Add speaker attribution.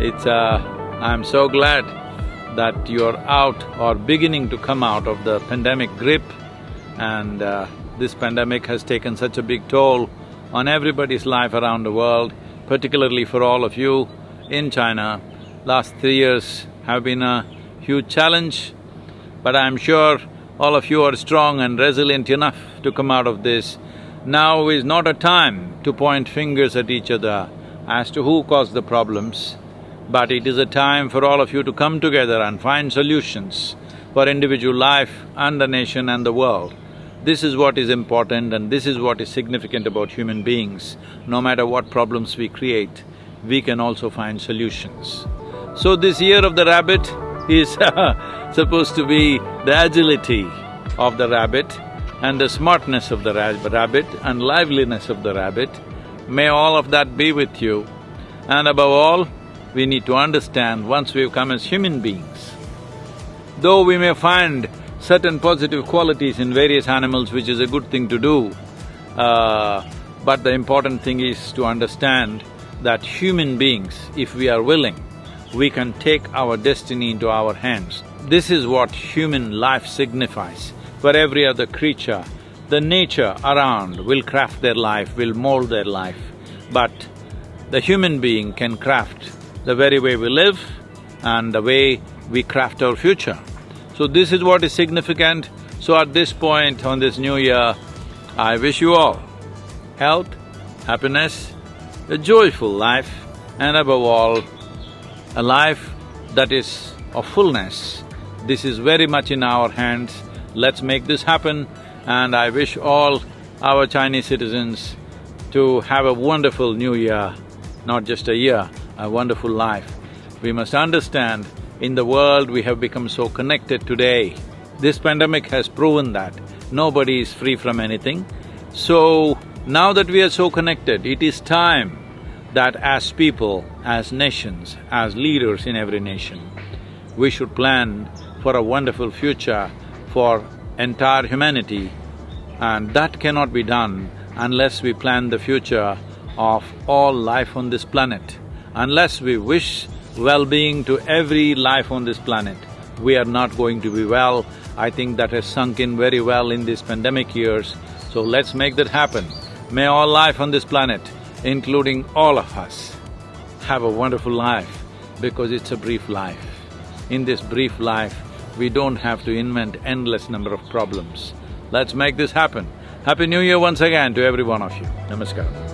Speaker 1: It's… Uh, I'm so glad that you're out or beginning to come out of the pandemic grip and uh, this pandemic has taken such a big toll on everybody's life around the world, particularly for all of you in China. Last three years have been a huge challenge, but I'm sure all of you are strong and resilient enough to come out of this. Now is not a time to point fingers at each other as to who caused the problems, but it is a time for all of you to come together and find solutions for individual life and the nation and the world. This is what is important and this is what is significant about human beings. No matter what problems we create, we can also find solutions. So this year of the rabbit is supposed to be the agility of the rabbit and the smartness of the rabbit and liveliness of the rabbit. May all of that be with you. And above all, we need to understand once we've come as human beings, though we may find certain positive qualities in various animals, which is a good thing to do. Uh, but the important thing is to understand that human beings, if we are willing, we can take our destiny into our hands. This is what human life signifies. For every other creature, the nature around will craft their life, will mold their life, but the human being can craft the very way we live and the way we craft our future. So this is what is significant. So at this point on this new year, I wish you all health, happiness, a joyful life and above all, a life that is of fullness. This is very much in our hands. Let's make this happen and I wish all our Chinese citizens to have a wonderful new year, not just a year, a wonderful life. We must understand in the world we have become so connected today. This pandemic has proven that nobody is free from anything. So, now that we are so connected, it is time that as people, as nations, as leaders in every nation, we should plan for a wonderful future for entire humanity and that cannot be done unless we plan the future of all life on this planet. Unless we wish well-being to every life on this planet, we are not going to be well. I think that has sunk in very well in these pandemic years, so let's make that happen. May all life on this planet, including all of us, have a wonderful life because it's a brief life. In this brief life, we don't have to invent endless number of problems. Let's make this happen. Happy New Year once again to every one of you. Namaskar.